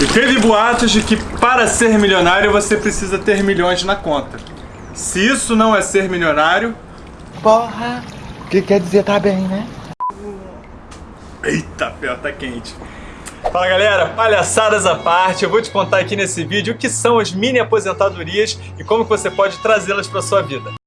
E teve boatos de que para ser milionário você precisa ter milhões na conta. Se isso não é ser milionário... Porra! O que quer dizer tá bem, né? Eita, pé, tá quente. Fala galera, palhaçadas à parte, eu vou te contar aqui nesse vídeo o que são as mini aposentadorias e como você pode trazê-las para sua vida.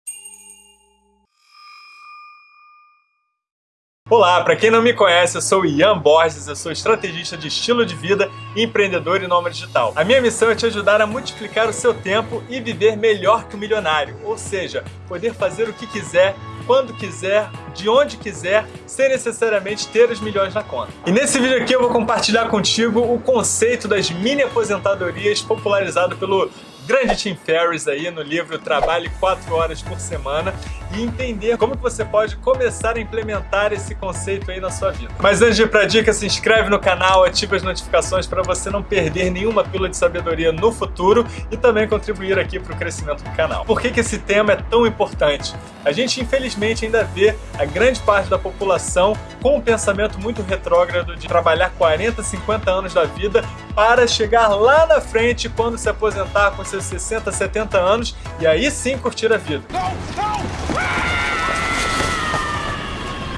Olá, para quem não me conhece, eu sou Ian Borges, eu sou estrategista de estilo de vida, empreendedor e nômade digital. A minha missão é te ajudar a multiplicar o seu tempo e viver melhor que o milionário, ou seja, poder fazer o que quiser, quando quiser, de onde quiser, sem necessariamente ter os milhões na conta. E nesse vídeo aqui eu vou compartilhar contigo o conceito das mini aposentadorias popularizado pelo grande Tim Ferriss aí no livro Trabalhe 4 horas por semana e entender como que você pode começar a implementar esse conceito aí na sua vida. Mas antes de ir pra dica, se inscreve no canal, ativa as notificações para você não perder nenhuma pílula de sabedoria no futuro e também contribuir aqui para o crescimento do canal. Por que, que esse tema é tão importante? A gente infelizmente ainda vê a grande parte da população com um pensamento muito retrógrado de trabalhar 40, 50 anos da vida para chegar lá na frente quando se aposentar com seus 60, 70 anos e aí sim curtir a vida.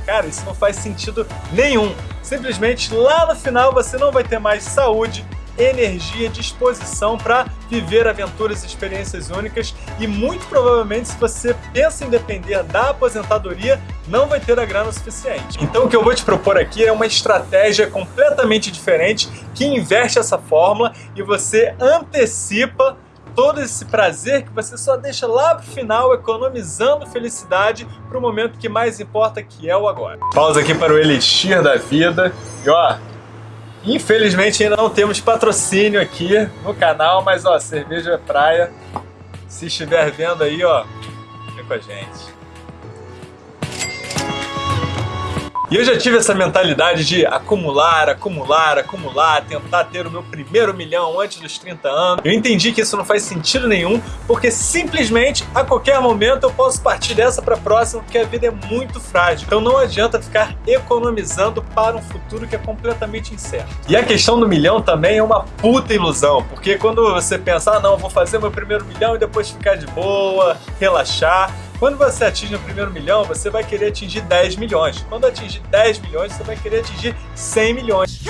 Cara, isso não faz sentido nenhum. Simplesmente lá no final você não vai ter mais saúde, energia, disposição para viver aventuras e experiências únicas e muito provavelmente se você pensa em depender da aposentadoria, não vai ter a grana suficiente. Então o que eu vou te propor aqui é uma estratégia completamente diferente que inverte essa fórmula e você antecipa todo esse prazer que você só deixa lá pro final, economizando felicidade pro momento que mais importa, que é o agora. Pausa aqui para o Elixir da Vida. E ó, infelizmente ainda não temos patrocínio aqui no canal, mas ó, cerveja praia, se estiver vendo aí, ó, vem com a gente. E eu já tive essa mentalidade de acumular, acumular, acumular, tentar ter o meu primeiro milhão antes dos 30 anos. Eu entendi que isso não faz sentido nenhum, porque simplesmente a qualquer momento eu posso partir dessa para a próxima, porque a vida é muito frágil. Então não adianta ficar economizando para um futuro que é completamente incerto. E a questão do milhão também é uma puta ilusão, porque quando você pensa, ah não, vou fazer meu primeiro milhão e depois ficar de boa, relaxar, quando você atinge o primeiro milhão, você vai querer atingir 10 milhões. Quando atingir 10 milhões, você vai querer atingir 100 milhões.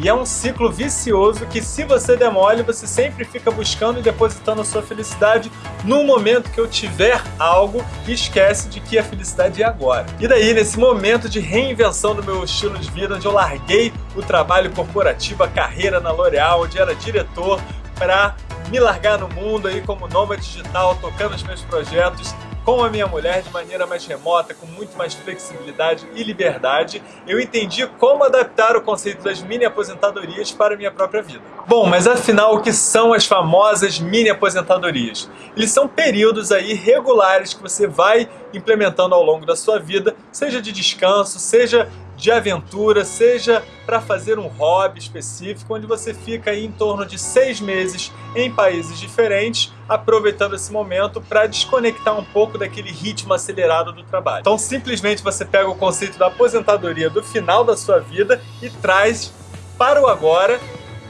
E é um ciclo vicioso que se você demole, você sempre fica buscando e depositando a sua felicidade no momento que eu tiver algo e esquece de que a felicidade é agora. E daí, nesse momento de reinvenção do meu estilo de vida, onde eu larguei o trabalho corporativo, a carreira na L'Oréal, onde era diretor, para me largar no mundo aí como nômade digital, tocando os meus projetos com a minha mulher de maneira mais remota, com muito mais flexibilidade e liberdade, eu entendi como adaptar o conceito das mini aposentadorias para a minha própria vida. Bom, mas afinal, o que são as famosas mini aposentadorias? Eles são períodos aí regulares que você vai implementando ao longo da sua vida, seja de descanso, seja de aventura, seja para fazer um hobby específico, onde você fica aí em torno de seis meses em países diferentes, aproveitando esse momento para desconectar um pouco daquele ritmo acelerado do trabalho. Então simplesmente você pega o conceito da aposentadoria do final da sua vida e traz para o agora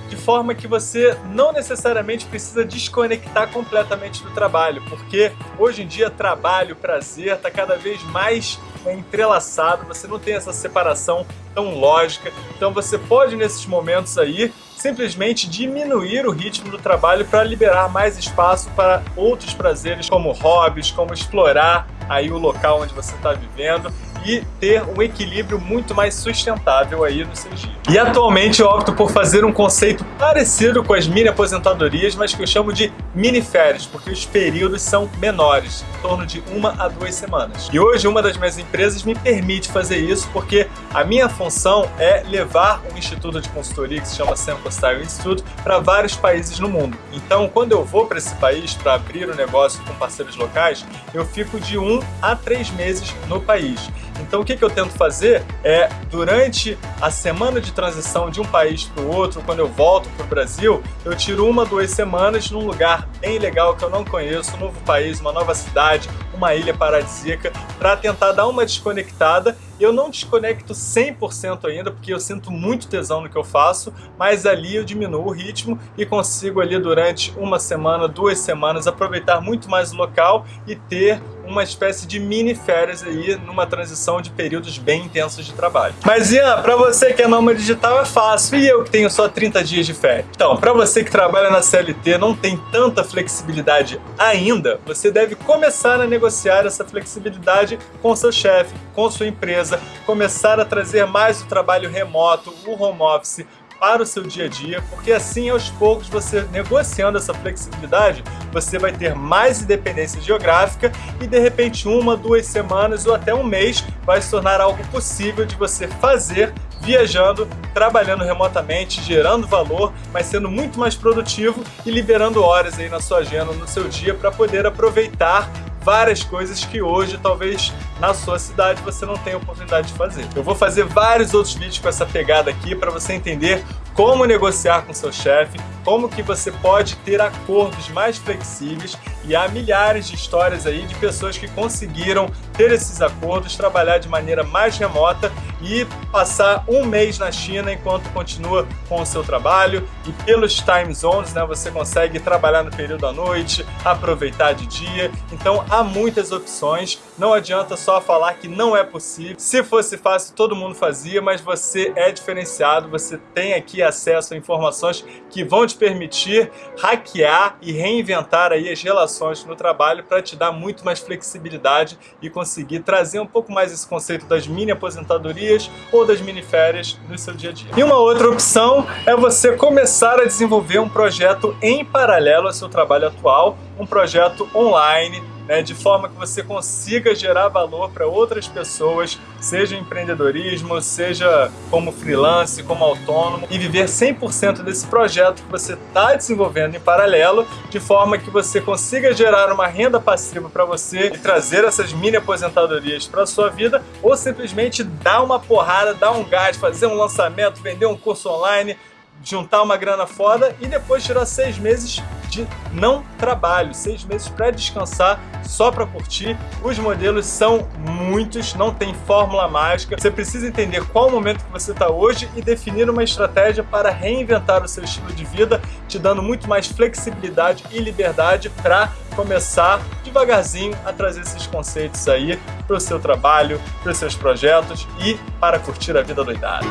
de forma que você não necessariamente precisa desconectar completamente do trabalho, porque hoje em dia trabalho, prazer está cada vez mais é entrelaçado, você não tem essa separação tão lógica, então você pode nesses momentos aí simplesmente diminuir o ritmo do trabalho para liberar mais espaço para outros prazeres como hobbies, como explorar aí o local onde você está vivendo e ter um equilíbrio muito mais sustentável aí nos seus dias. E atualmente eu opto por fazer um conceito parecido com as mini aposentadorias, mas que eu chamo de mini férias, porque os períodos são menores, em torno de uma a duas semanas. E hoje uma das minhas empresas me permite fazer isso porque a minha função é levar um instituto de consultoria que se chama Sample Style Institute para vários países no mundo. Então quando eu vou para esse país para abrir o um negócio com parceiros locais, eu fico de um a três meses no país. Então o que, que eu tento fazer é, durante a semana de transição de um país para o outro, quando eu volto para o Brasil, eu tiro uma, duas semanas num lugar bem legal que eu não conheço, um novo país, uma nova cidade, uma ilha paradisíaca para tentar dar uma desconectada. Eu não desconecto 100% ainda, porque eu sinto muito tesão no que eu faço, mas ali eu diminuo o ritmo e consigo ali durante uma semana, duas semanas, aproveitar muito mais o local e ter uma espécie de mini férias aí numa transição de períodos bem intensos de trabalho. Mas Ian, para você que é nômade digital é fácil e eu que tenho só 30 dias de férias. Então, para você que trabalha na CLT não tem tanta flexibilidade ainda, você deve começar a negociar essa flexibilidade com seu chefe, com sua empresa, começar a trazer mais o trabalho remoto, o home office, para o seu dia a dia, porque assim aos poucos você negociando essa flexibilidade, você vai ter mais independência geográfica e de repente uma, duas semanas ou até um mês vai se tornar algo possível de você fazer viajando, trabalhando remotamente, gerando valor, mas sendo muito mais produtivo e liberando horas aí na sua agenda, no seu dia, para poder aproveitar várias coisas que hoje talvez na sua cidade você não tenha oportunidade de fazer. Eu vou fazer vários outros vídeos com essa pegada aqui para você entender como negociar com seu chefe, como que você pode ter acordos mais flexíveis e há milhares de histórias aí de pessoas que conseguiram ter esses acordos, trabalhar de maneira mais remota e passar um mês na China enquanto continua com o seu trabalho. E pelos time zones, né, você consegue trabalhar no período da noite, aproveitar de dia, então há muitas opções, não adianta só falar que não é possível, se fosse fácil todo mundo fazia, mas você é diferenciado, você tem aqui acesso a informações que vão te permitir hackear e reinventar aí as relações no trabalho para te dar muito mais flexibilidade e conseguir trazer um pouco mais esse conceito das mini aposentadorias ou das mini férias no seu dia a dia. E uma outra opção é você começar a desenvolver um projeto em paralelo ao seu trabalho atual, um projeto online né, de forma que você consiga gerar valor para outras pessoas, seja empreendedorismo, seja como freelance, como autônomo, e viver 100% desse projeto que você está desenvolvendo em paralelo, de forma que você consiga gerar uma renda passiva para você e trazer essas mini aposentadorias para sua vida, ou simplesmente dar uma porrada, dar um gás, fazer um lançamento, vender um curso online, juntar uma grana foda e depois tirar seis meses de não trabalho, seis meses para descansar, só para curtir. Os modelos são muitos, não tem fórmula mágica. Você precisa entender qual o momento que você está hoje e definir uma estratégia para reinventar o seu estilo de vida, te dando muito mais flexibilidade e liberdade para começar devagarzinho a trazer esses conceitos aí para o seu trabalho, para os seus projetos e para curtir a vida doidada.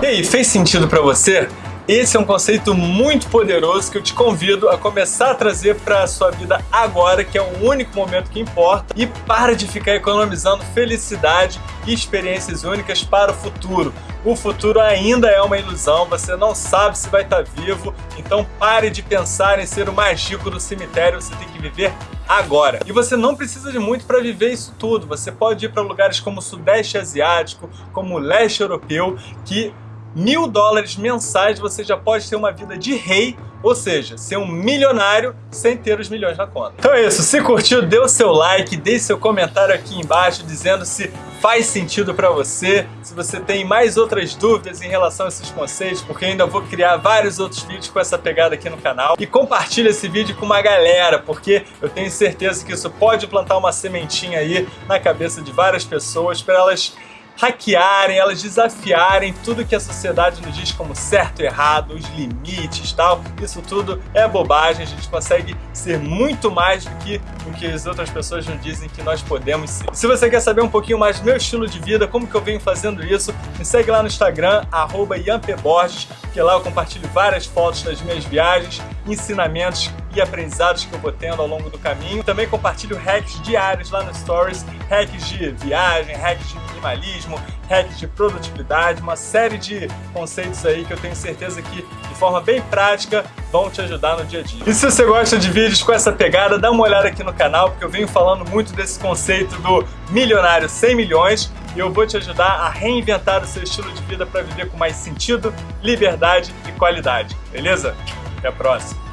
E aí, fez sentido para você? Esse é um conceito muito poderoso que eu te convido a começar a trazer para a sua vida agora, que é o único momento que importa, e para de ficar economizando felicidade e experiências únicas para o futuro. O futuro ainda é uma ilusão, você não sabe se vai estar vivo, então pare de pensar em ser o mais rico do cemitério, você tem que viver agora. E você não precisa de muito para viver isso tudo, você pode ir para lugares como o Sudeste Asiático, como o Leste Europeu, que mil dólares mensais você já pode ter uma vida de rei, ou seja, ser um milionário sem ter os milhões na conta. Então é isso, se curtiu, dê o seu like, deixe seu comentário aqui embaixo dizendo se faz sentido para você, se você tem mais outras dúvidas em relação a esses conceitos, porque ainda vou criar vários outros vídeos com essa pegada aqui no canal. E compartilha esse vídeo com uma galera, porque eu tenho certeza que isso pode plantar uma sementinha aí na cabeça de várias pessoas para elas hackearem, elas desafiarem tudo que a sociedade nos diz como certo e errado, os limites tal. Isso tudo é bobagem, a gente consegue ser muito mais do que o que as outras pessoas nos dizem que nós podemos ser. Se você quer saber um pouquinho mais do meu estilo de vida, como que eu venho fazendo isso, me segue lá no Instagram, arroba Borges, que lá eu compartilho várias fotos das minhas viagens, ensinamentos e aprendizados que eu vou tendo ao longo do caminho. Também compartilho hacks diários lá no Stories, hacks de viagem, hacks de minimalismo, hacks de produtividade, uma série de conceitos aí que eu tenho certeza que de forma bem prática vão te ajudar no dia a dia. E se você gosta de vídeos com essa pegada, dá uma olhada aqui no canal, porque eu venho falando muito desse conceito do milionário 100 milhões e eu vou te ajudar a reinventar o seu estilo de vida para viver com mais sentido, liberdade e qualidade, beleza? Até a próxima!